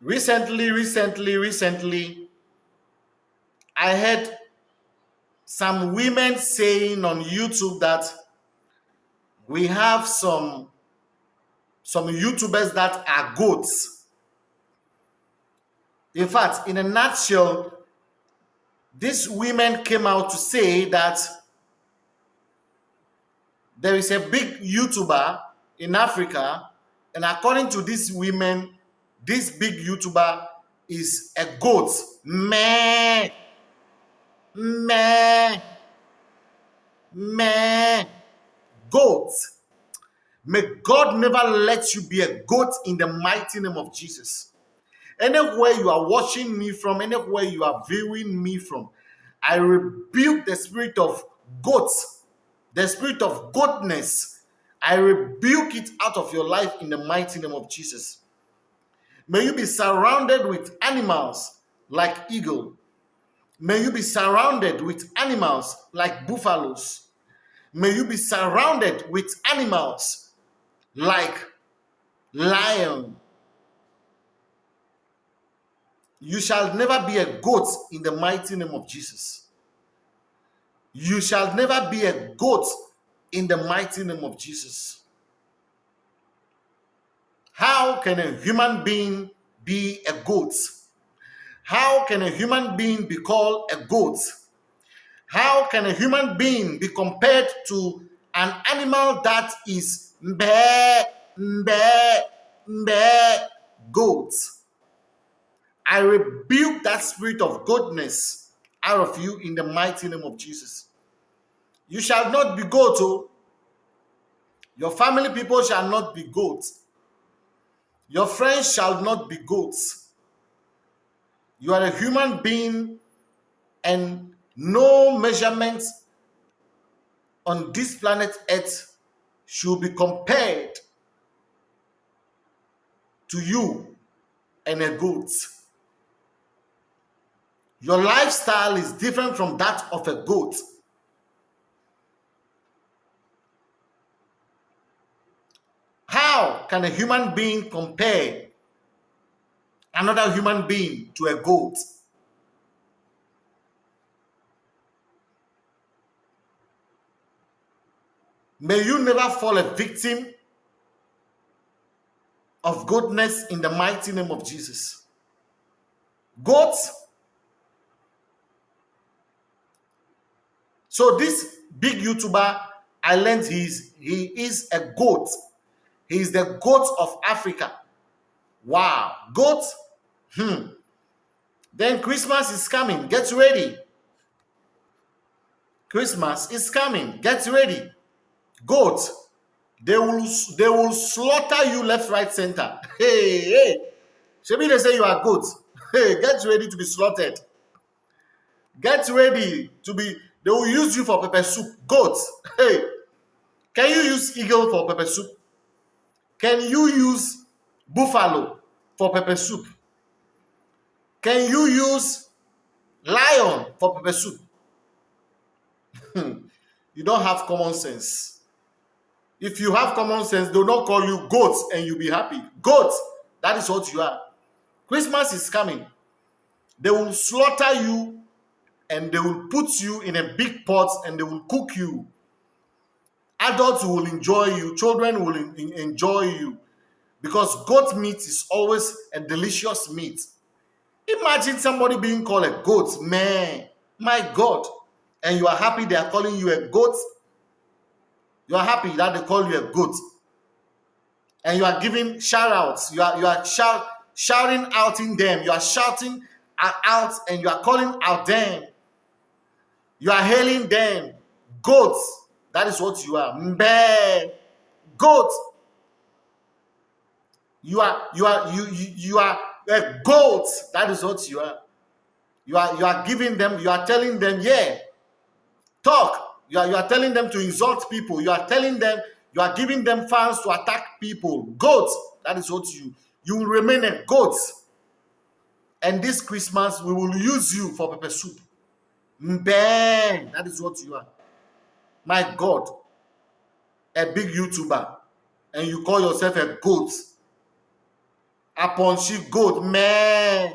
recently, recently, recently, I heard some women saying on YouTube that we have some some YouTubers that are goats. In fact, in a nutshell, these women came out to say that there is a big YouTuber in Africa, and according to these women, this big YouTuber is a goat. Meh. Meh. Meh. Goat. May God never let you be a goat in the mighty name of Jesus. Anywhere you are watching me from, anywhere you are viewing me from, I rebuke the spirit of goats, the spirit of goatness. I rebuke it out of your life in the mighty name of Jesus. May you be surrounded with animals like eagle. May you be surrounded with animals like buffaloes. May you be surrounded with animals like lion. You shall never be a goat in the mighty name of Jesus. You shall never be a goat in the mighty name of Jesus. How can a human being be a goat? How can a human being be called a goat? How can a human being be compared to an animal that is mbe, mbe, mbe, goat? I rebuke that spirit of goatness out of you in the mighty name of Jesus. You shall not be goat, oh. Your family people shall not be goats. Your friends shall not be goats. You are a human being, and no measurement on this planet Earth should be compared to you and a goat. Your lifestyle is different from that of a goat. Can a human being compare another human being to a goat? May you never fall a victim of goatness in the mighty name of Jesus. Goats. So this big YouTuber, I learned he's he is a goat he is the goat of Africa. Wow. Goat? Hmm. Then Christmas is coming. Get ready. Christmas is coming. Get ready. Goat. They will they will slaughter you left, right, center. Hey, hey. Maybe they say you are goat. Hey, get ready to be slaughtered. Get ready to be, they will use you for pepper soup. Goat. Hey. Can you use eagle for pepper soup? Can you use buffalo for pepper soup? Can you use lion for pepper soup? you don't have common sense. If you have common sense, they'll not call you goats and you'll be happy. Goats, that is what you are. Christmas is coming. They will slaughter you and they will put you in a big pot and they will cook you Adults will enjoy you, children will enjoy you because goat meat is always a delicious meat. Imagine somebody being called a goat, man, my God, and you are happy they are calling you a goat. You are happy that they call you a goat, and you are giving shout outs. You are you are shout, shouting out in them. You are shouting out and you are calling out them. You are hailing them, goats that is what you are. Mbe. Goat. You are you are you you, you are a goat. That is what you are. You are you are giving them, you are telling them, yeah, talk. You are you are telling them to insult people. You are telling them, you are giving them fans to attack people. Goat. That is what you you will remain a goat. And this Christmas, we will use you for pepper soup. Mbe. That is what you are my God, a big YouTuber, and you call yourself a goat. upon she goat, meh.